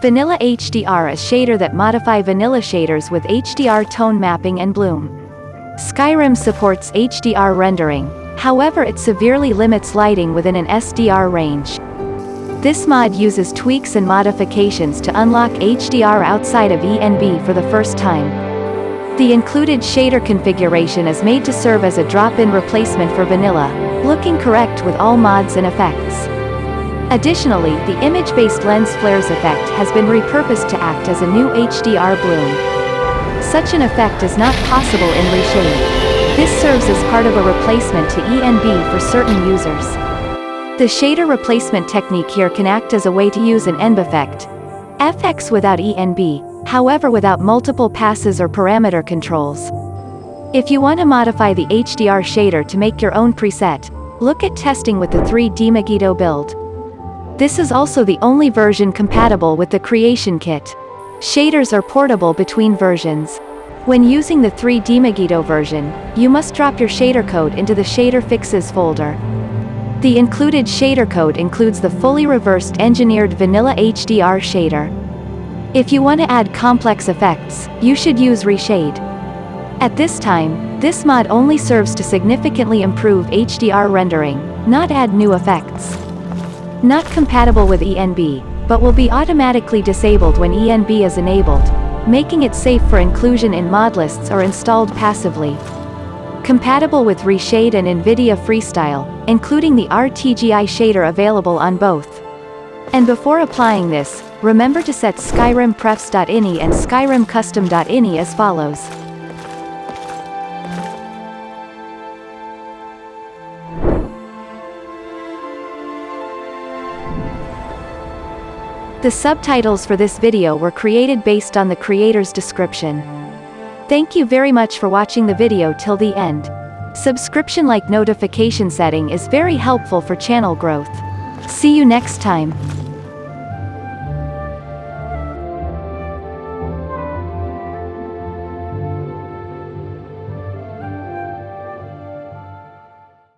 Vanilla HDR is shader that modify vanilla shaders with HDR tone mapping and bloom. Skyrim supports HDR rendering, however it severely limits lighting within an SDR range. This mod uses tweaks and modifications to unlock HDR outside of ENB for the first time. The included shader configuration is made to serve as a drop-in replacement for vanilla, looking correct with all mods and effects. Additionally, the image-based lens flares effect has been repurposed to act as a new HDR bloom. Such an effect is not possible in Reshade. This serves as part of a replacement to ENB for certain users. The shader replacement technique here can act as a way to use an ENB effect. FX without ENB, however without multiple passes or parameter controls. If you want to modify the HDR shader to make your own preset, look at testing with the 3Dmigoto build. This is also the only version compatible with the Creation Kit. Shaders are portable between versions. When using the 3Dmigoto version, you must drop your shader code into the Shader Fixes folder. The included shader code includes the fully reversed engineered vanilla HDR shader. If you want to add complex effects, you should use Reshade. At this time, this mod only serves to significantly improve HDR rendering, not add new effects. Not compatible with ENB, but will be automatically disabled when ENB is enabled, making it safe for inclusion in mod lists or installed passively. Compatible with Reshade and NVIDIA Freestyle, including the RTGI shader available on both. And before applying this, remember to set Skyrim prefs.ini and Skyrim custom.ini as follows. The subtitles for this video were created based on the creator's description. Thank you very much for watching the video till the end. Subscription like notification setting is very helpful for channel growth. See you next time.